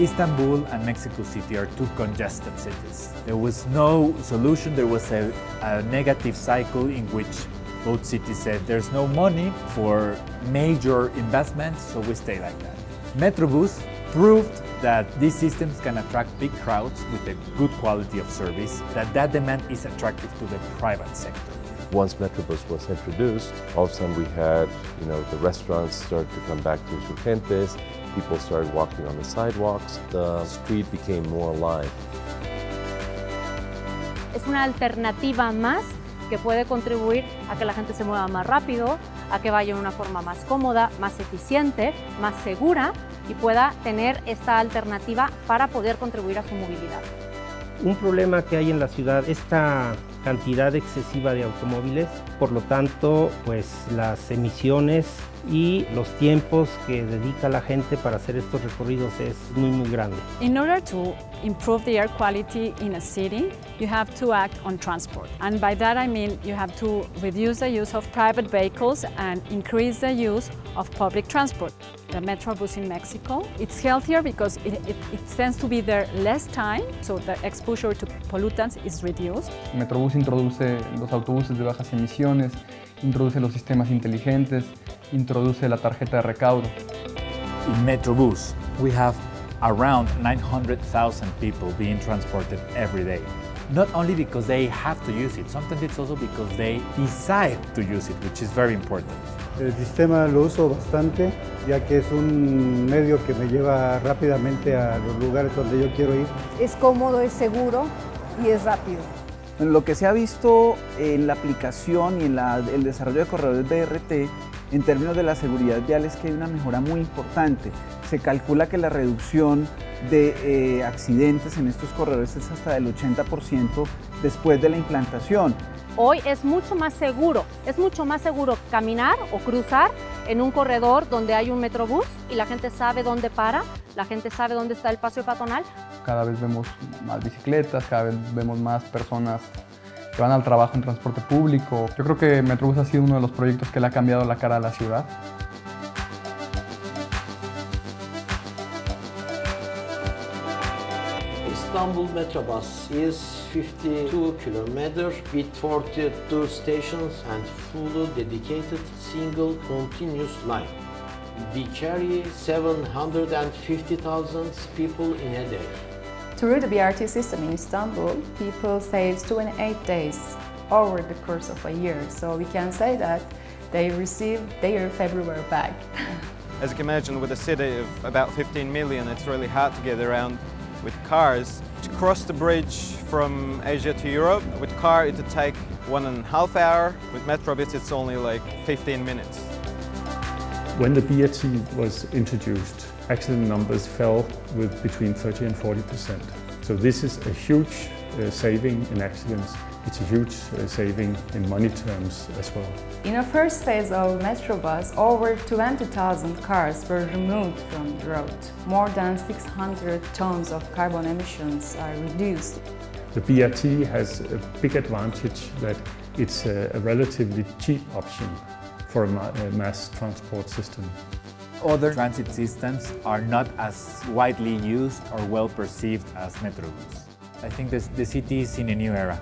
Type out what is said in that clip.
Istanbul and Mexico City are two congested cities. There was no solution, there was a, a negative cycle in which both cities said there's no money for major investments, so we stay like that. Metrobus proved that these systems can attract big crowds with a good quality of service, that that demand is attractive to the private sector. Once Metrobus was introduced, all of a sudden we had, you know, the restaurants started to come back to Insurgentes, people started walking on the sidewalks, the street became more alive. Es una alternativa más que puede contribuir a que la gente se mueva más rápido, a que vaya de una forma más cómoda, más eficiente, más segura y pueda tener esta alternativa para poder contribuir a su movilidad. Un problema que hay en la ciudad, esta cantidad excesiva de automóviles, por lo tanto, pues las emisiones y los tiempos que dedica la gente para hacer estos recorridos es muy muy grande. In order to improve the air quality in a city, you have to act on transport. And by that I mean you have to reduce the use of private vehicles and increase the use of public transport. The Metrobus in Mexico, it's healthier because it, it, it tends to be there less time, so the exposure to pollutants is reduced. Metrobus introduce los autobuses de bajas emisiones, introduce los sistemas inteligentes, introduce la tarjeta de recaudo. In Metrobus, we have around 900,000 people being transported every day. Not only because they have to use it, sometimes it's also because they decide to use it, which is very important. El sistema lo uso bastante, ya que es un medio que me lleva rápidamente a los lugares donde yo quiero ir. Es cómodo, es seguro y es rápido. Lo que se ha visto en la aplicación y en la, el desarrollo de corredores BRT en términos de la seguridad vial es que hay una mejora muy importante. Se calcula que la reducción de eh, accidentes en estos corredores es hasta del 80% después de la implantación. Hoy es mucho más seguro, es mucho más seguro caminar o cruzar en un corredor donde hay un metrobús y la gente sabe dónde para, la gente sabe dónde está el paseo peatonal. Cada vez vemos más bicicletas, cada vez vemos más personas que van al trabajo en transporte público. Yo creo que Metrobús ha sido uno de los proyectos que le ha cambiado la cara a la ciudad. Istanbul Metrobus is 52 kilometers with 42 stations and fully dedicated single continuous line. We carry 750,000 people in a day. Through the BRT system in Istanbul, people save 28 days over the course of a year. So we can say that they receive their February back. As you can imagine, with a city of about 15 million, it's really hard to get around with cars. To cross the bridge from Asia to Europe, with car it would take one and a half hour. With Metrobus it's only like 15 minutes. When the BRT was introduced, accident numbers fell with between 30 and 40 percent. So this is a huge uh, saving in accidents. It's a huge uh, saving in money terms as well. In a first phase of Metrobus, over 20,000 cars were removed from the road. More than 600 tons of carbon emissions are reduced. The BRT has a big advantage that it's a, a relatively cheap option for a, ma a mass transport system. Other transit systems are not as widely used or well perceived as Metrobus. I think this, the city is in a new era.